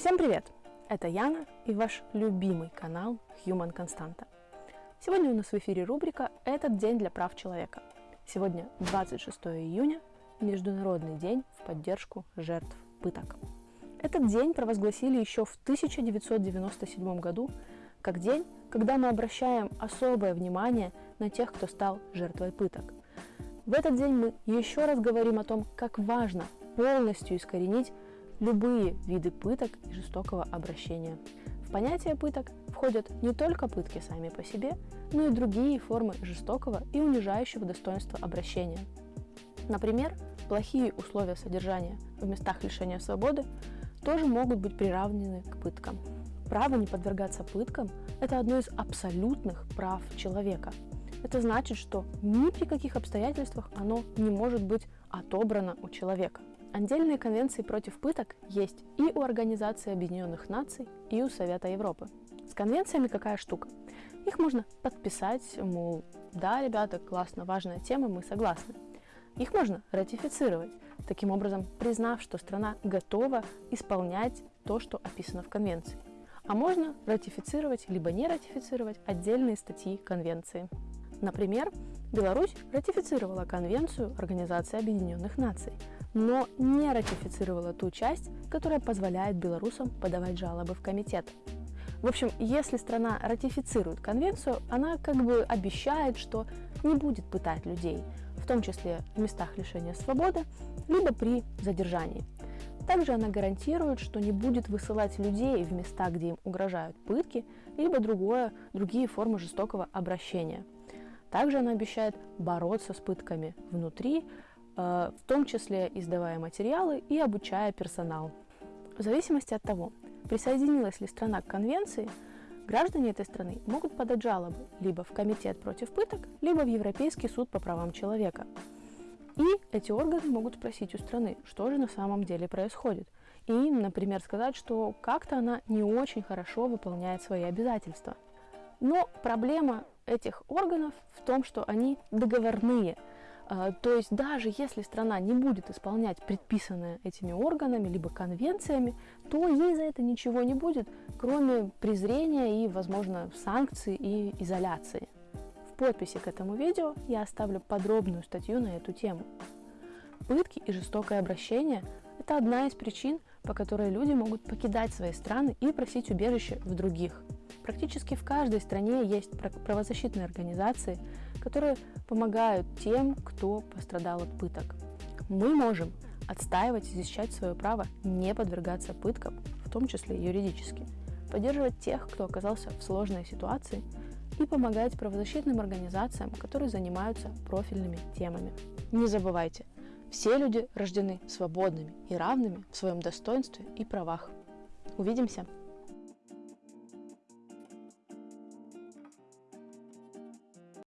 Всем привет! Это Яна и ваш любимый канал Human Constanta. Сегодня у нас в эфире рубрика «Этот день для прав человека». Сегодня 26 июня, Международный день в поддержку жертв пыток. Этот день провозгласили еще в 1997 году как день, когда мы обращаем особое внимание на тех, кто стал жертвой пыток. В этот день мы еще раз говорим о том, как важно полностью искоренить любые виды пыток и жестокого обращения. В понятие пыток входят не только пытки сами по себе, но и другие формы жестокого и унижающего достоинства обращения. Например, плохие условия содержания в местах лишения свободы тоже могут быть приравнены к пыткам. Право не подвергаться пыткам – это одно из абсолютных прав человека. Это значит, что ни при каких обстоятельствах оно не может быть отобрано у человека. Отдельные конвенции против пыток есть и у Организации Объединенных Наций, и у Совета Европы. С конвенциями какая штука? Их можно подписать, мол, да, ребята, классно, важная тема, мы согласны. Их можно ратифицировать, таким образом признав, что страна готова исполнять то, что описано в конвенции. А можно ратифицировать либо не ратифицировать отдельные статьи конвенции. Например, Беларусь ратифицировала Конвенцию Организации Объединенных Наций, но не ратифицировала ту часть, которая позволяет белорусам подавать жалобы в комитет. В общем, если страна ратифицирует конвенцию, она как бы обещает, что не будет пытать людей, в том числе в местах лишения свободы, либо при задержании. Также она гарантирует, что не будет высылать людей в места, где им угрожают пытки, либо другое, другие формы жестокого обращения. Также она обещает бороться с пытками внутри, в том числе издавая материалы и обучая персонал. В зависимости от того, присоединилась ли страна к конвенции, граждане этой страны могут подать жалобы либо в Комитет против пыток, либо в Европейский суд по правам человека. И эти органы могут спросить у страны, что же на самом деле происходит. И, например, сказать, что как-то она не очень хорошо выполняет свои обязательства. Но проблема этих органов в том, что они договорные. А, то есть даже если страна не будет исполнять предписанное этими органами, либо конвенциями, то ей за это ничего не будет, кроме презрения и, возможно, санкций и изоляции. В подписи к этому видео я оставлю подробную статью на эту тему. Пытки и жестокое обращение – это одна из причин, по которой люди могут покидать свои страны и просить убежище в других – Практически в каждой стране есть правозащитные организации, которые помогают тем, кто пострадал от пыток. Мы можем отстаивать и защищать свое право не подвергаться пыткам, в том числе юридически, поддерживать тех, кто оказался в сложной ситуации, и помогать правозащитным организациям, которые занимаются профильными темами. Не забывайте, все люди рождены свободными и равными в своем достоинстве и правах. Увидимся!